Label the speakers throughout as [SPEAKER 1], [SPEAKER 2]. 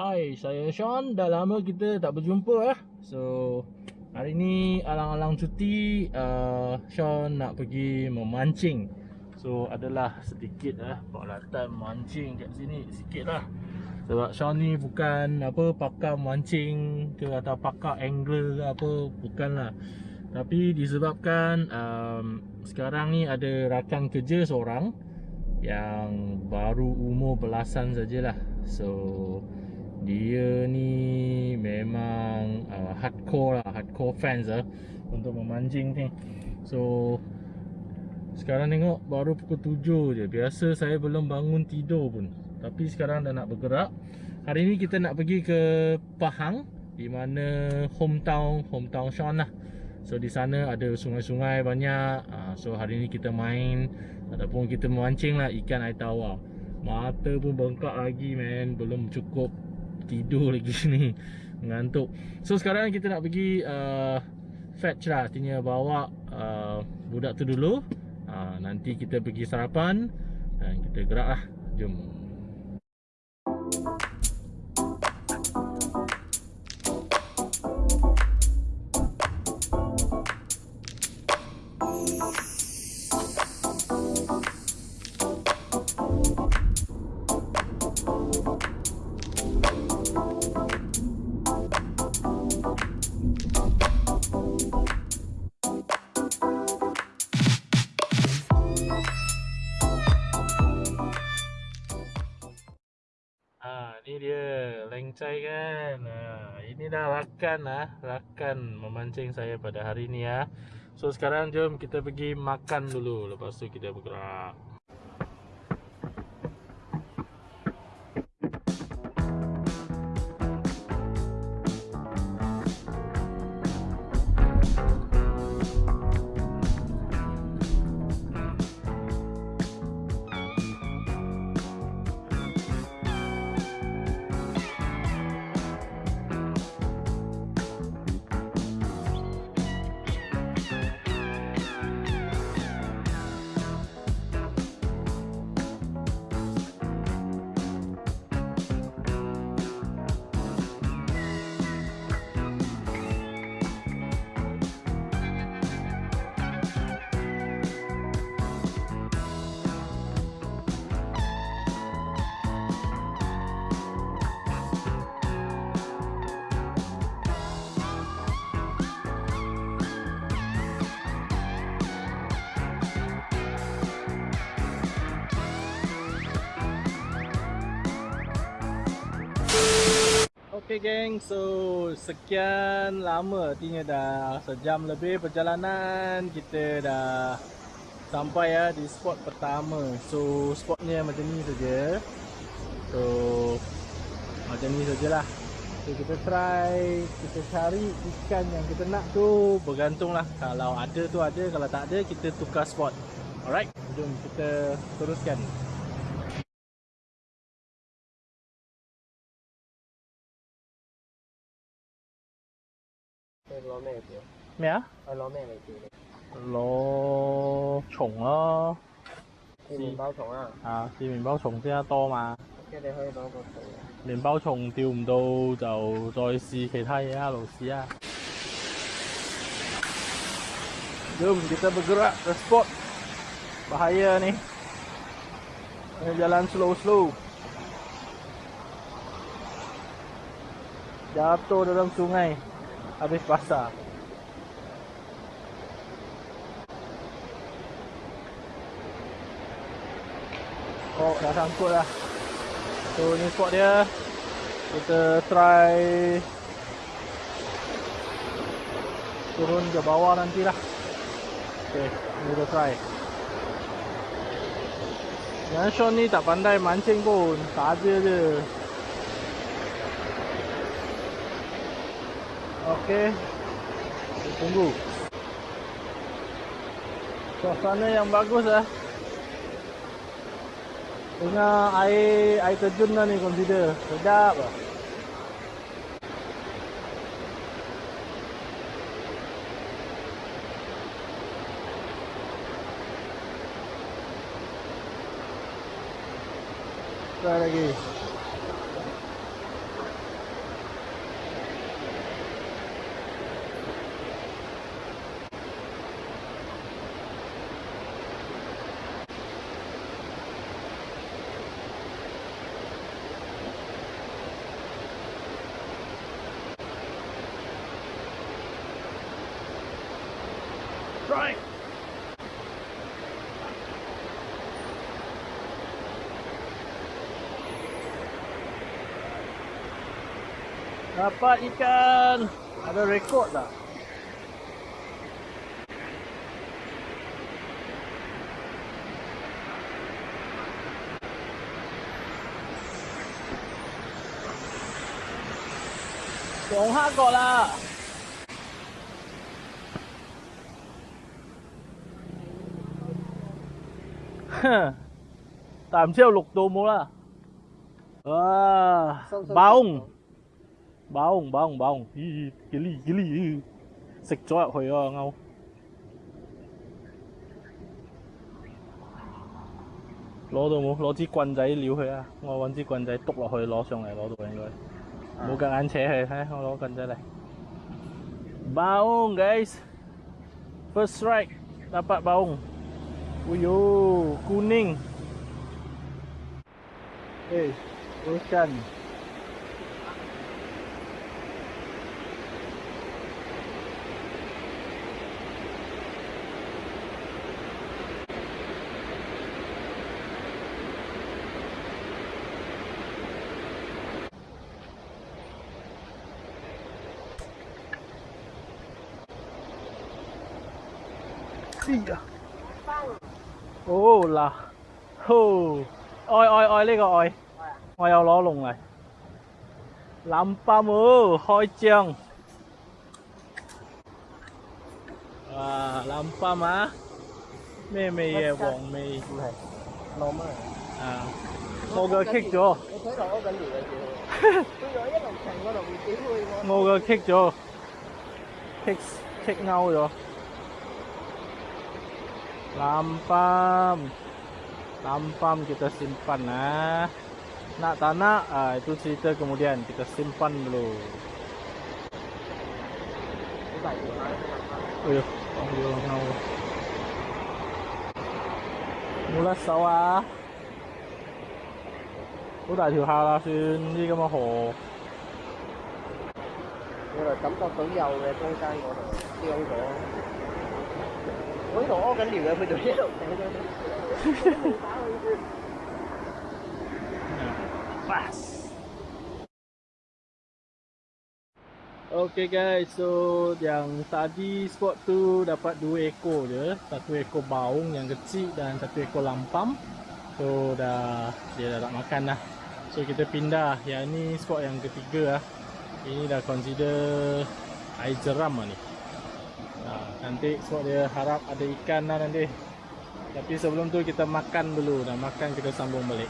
[SPEAKER 1] Hai, saya Sean. Dah lama kita tak berjumpa eh. So, hari ni alang-alang cuti uh, Sean nak pergi memancing. So, adalah sedikit eh peralatan mancing kat sini sikit lah. Sebab Sean ni bukan apa pakar mancing ke atau pakar angler ke apa, bukanlah. Tapi disebabkan um, sekarang ni ada rakan kerja seorang yang baru umur belasan sajalah. So, dia ni memang uh, hardcore lah hardcore fans lah untuk memancing ni. So sekarang tengok baru pukul 7 je. Biasa saya belum bangun tidur pun. Tapi sekarang dah nak bergerak. Hari ni kita nak pergi ke Pahang di mana hometown hometown Sean lah. So di sana ada sungai-sungai banyak. Uh, so hari ni kita main ataupun kita memancing lah ikan air tawar. Mata pun bengkak lagi man. Belum cukup tidur lagi ni Mengantuk So sekarang kita nak pergi uh, Fetch lah. Artinya bawa uh, Budak tu dulu. Uh, Nanti kita pergi sarapan Dan kita gerak lah. Jom ini dah rakan lah rakan memancing saya pada hari ni ya so sekarang jom kita pergi makan dulu. Lepas tu kita bergerak Okay geng, so sekian lama artinya dah sejam lebih perjalanan. Kita dah sampai ya di spot pertama. So spotnya macam ni saja. So macam ni sajalah. So kita try kita cari ikan yang kita nak tu. Bergantunglah. Kalau ada tu ada kalau tak ada kita tukar spot. Alright jom kita teruskan
[SPEAKER 2] 攞咩表？
[SPEAKER 1] 咩啊？
[SPEAKER 2] 系攞咩嚟表你？
[SPEAKER 1] 攞虫咯，
[SPEAKER 2] 试面包虫啊！
[SPEAKER 1] 啊，试面包虫先得多嘛。
[SPEAKER 2] 即系你可以攞个图。
[SPEAKER 1] 面包虫钓唔到就再试其他嘢啊，老师啊。Jom kita bergerak ke spot Bahaya ni Jalan slow-slow Jatuh dalam sungai habis basah Oh dah sangkut lah So ni spot dia Kita try Turun ke bawah nantilah Okay ni kita try Yang Sean ni tak pandai mancing pun Saja je Okey. Kita tunggu. Suasana yang bagus ah. Tengah air air terjun lah ni consider. Sedap ah. Try lagi. Dapat ikan. Ada rekod tak? Tổng hát gọi là tám triệu lục tô mua là à, baung bông bông bông 咦 cái ly cái ly 食咗入去啊勾。攞到冇？攞支棍仔撩佢啊！我揾支棍仔篤落去攞上嚟攞到應該，冇夾硬扯佢。睇我攞棍仔嚟。Baung guys, first strike dapat bong Uyo kuning. Eh, hey, ikan. Iya. 哦嗱，哦，爱爱爱呢个爱，我有攞龙嚟，蓝鲍喎开张，哇蓝鲍啊，咩味嘅黄味
[SPEAKER 2] 唔系浪啊！
[SPEAKER 1] 啊，我个棘咗，
[SPEAKER 2] 你睇落屙紧尿嘅叫佢，佢有一路停嗰度唔屌佢我。
[SPEAKER 1] 我个棘咗，棘棘勾咗。 Lampam Lampam kita simpan nah. Nak tak nak ah, itu cerita kemudian kita simpan dulu.
[SPEAKER 2] 好大条蟹，
[SPEAKER 1] Eh, oh dia ngau. Mula sawah. 好大条虾啦，算呢啲咁嘅河。
[SPEAKER 2] 原来感觉到有嘅中间嗰度伤咗。
[SPEAKER 1] Okay guys, so yang tadi spot tu dapat dua ekor je. Satu ekor baung yang kecil dan satu ekor lampam. So dah, dia dah tak makan lah So kita pindah, yang ni spot yang ketiga lah Ini dah consider air jeram lah ni. Nanti spot dia harap ada ikan lah nanti. Tapi sebelum tu kita makan dulu. Dan makan kita sambung balik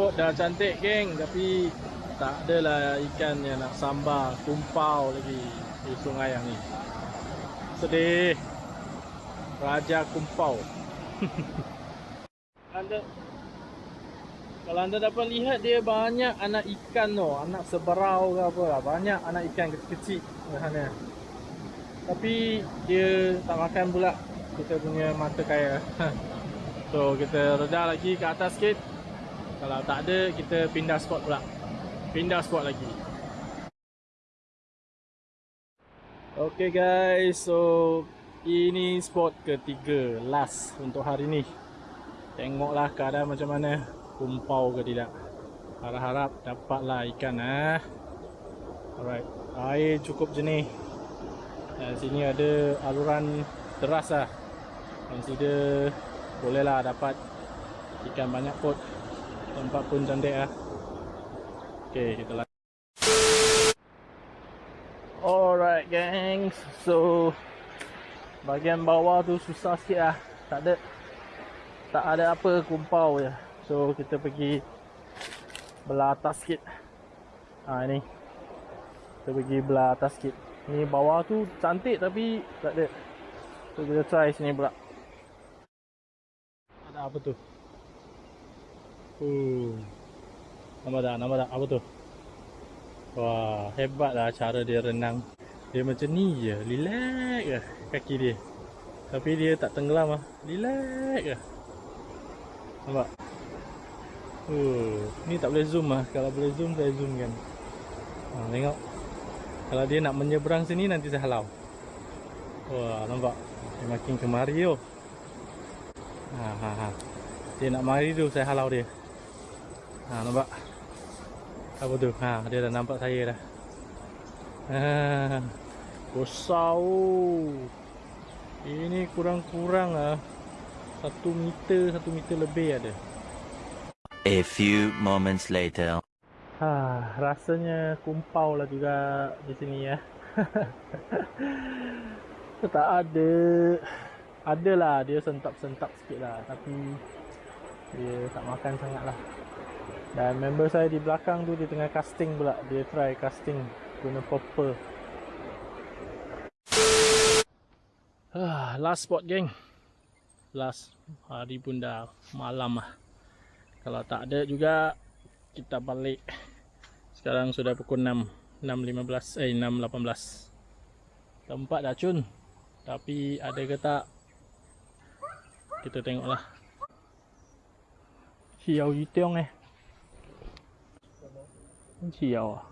[SPEAKER 1] spot dah cantik geng tapi tak adalah ikan yang nak sambar kumpau lagi di sungai yang ni. Sedih. Raja kumpau. anda kalau anda dapat lihat dia banyak anak ikan tu, anak seberau ke apa lah. Banyak anak ikan kecil-kecil sana. Tapi dia tak makan pula kita punya mata kaya. so kita reda lagi ke atas sikit. Kalau tak ada kita pindah spot pula. Pindah spot lagi. Okay guys, so ini spot ketiga last untuk hari ni. Tengoklah keadaan macam mana kumpau ke tidak. Harap-harap dapatlah ikan ah. Alright, air cukup jernih. Dan sini ada aluran deras lah. Consider bolehlah dapat ikan banyak kot. Tempat pun cantik lah. Okay, kita lanjut. Alright gengs, so bahagian bawah tu susah sikit lah. Tak ada tak ada apa kumpau je. So kita pergi belah atas sikit. Ha ni. Kita pergi belah atas sikit. Ni bawah tu cantik tapi tak ada. So kita try sini pula. Ada apa tu? Uh. Nampak tak? Nampak tak? Apa tu? Wah, hebatlah cara dia renang. Dia macam ni je, relax je kaki dia. Tapi dia tak tenggelam ah. Relax je. Nampak? Uh, ni tak boleh zoom ah. Kalau boleh zoom saya zoom kan. Ha, tengok. Kalau dia nak menyeberang sini nanti saya halau. Wah, nampak? Dia makin kemari tu. Ha, ha, ha. Dia nak mari tu saya halau dia. Ha, nampak? Apa tu? Ha, dia dah nampak saya dah. Ha, besar oh. Ini kurang-kurang ah. Satu meter, satu meter lebih ada.
[SPEAKER 3] A few moments later.
[SPEAKER 1] Ha, rasanya kumpau lah juga di sini ya. tak ada. Adalah dia sentap-sentap sikit lah. Tapi dia tak makan sangat lah. Dan member saya di belakang tu dia tengah casting pula. Dia try casting guna popper. Ah, last spot geng. Last hari pun dah malam lah. Kalau tak ada juga kita balik. Sekarang sudah pukul 6. 6.15 eh 6.18. Tempat dah cun. Tapi ada ke tak? Kita tengoklah. Xiao Yu Tiong eh. Xiao ah.